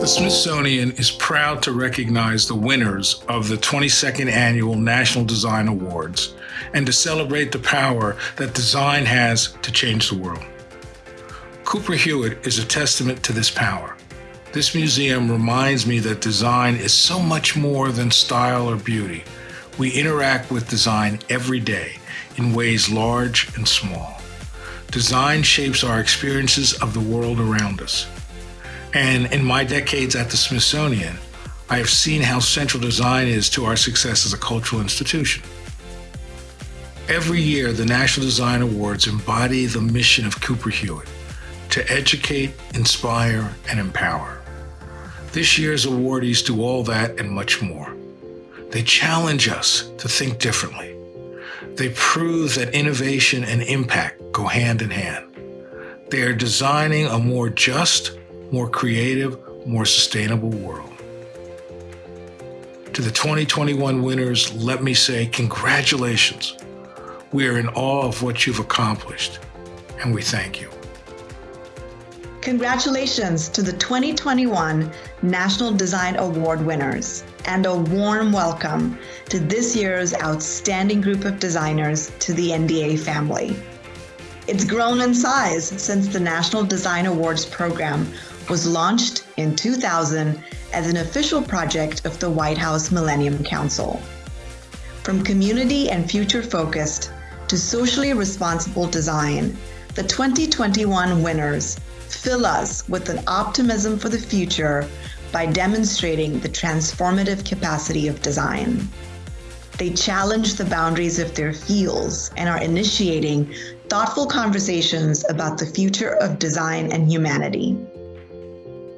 The Smithsonian is proud to recognize the winners of the 22nd Annual National Design Awards and to celebrate the power that design has to change the world. Cooper Hewitt is a testament to this power. This museum reminds me that design is so much more than style or beauty. We interact with design every day in ways large and small. Design shapes our experiences of the world around us. And in my decades at the Smithsonian, I have seen how central design is to our success as a cultural institution. Every year, the National Design Awards embody the mission of Cooper Hewitt to educate, inspire, and empower. This year's awardees do all that and much more. They challenge us to think differently. They prove that innovation and impact go hand in hand. They are designing a more just, more creative, more sustainable world. To the 2021 winners, let me say congratulations. We are in awe of what you've accomplished, and we thank you. Congratulations to the 2021 National Design Award winners, and a warm welcome to this year's outstanding group of designers to the NDA family. It's grown in size since the National Design Awards program was launched in 2000 as an official project of the White House Millennium Council. From community and future focused to socially responsible design, the 2021 winners fill us with an optimism for the future by demonstrating the transformative capacity of design. They challenge the boundaries of their fields and are initiating thoughtful conversations about the future of design and humanity.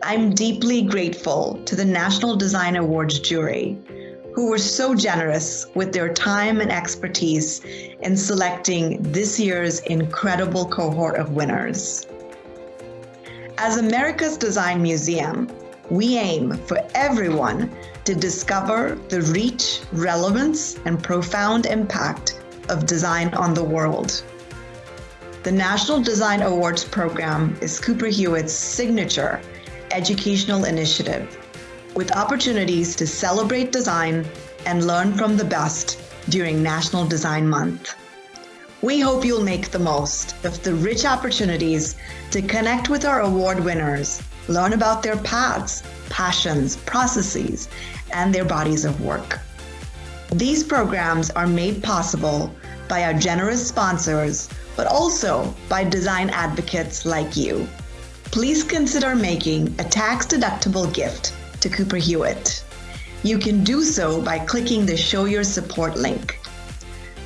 I'm deeply grateful to the National Design Awards jury, who were so generous with their time and expertise in selecting this year's incredible cohort of winners. As America's Design Museum, we aim for everyone to discover the reach, relevance, and profound impact of design on the world. The National Design Awards program is Cooper Hewitt's signature educational initiative with opportunities to celebrate design and learn from the best during National Design Month. We hope you'll make the most of the rich opportunities to connect with our award winners, learn about their paths, passions, processes, and their bodies of work. These programs are made possible by our generous sponsors, but also by design advocates like you please consider making a tax-deductible gift to Cooper Hewitt. You can do so by clicking the Show Your Support link.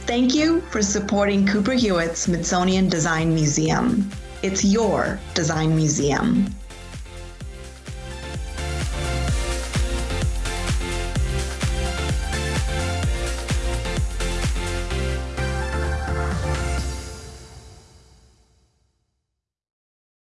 Thank you for supporting Cooper Hewitt Smithsonian Design Museum. It's your design museum.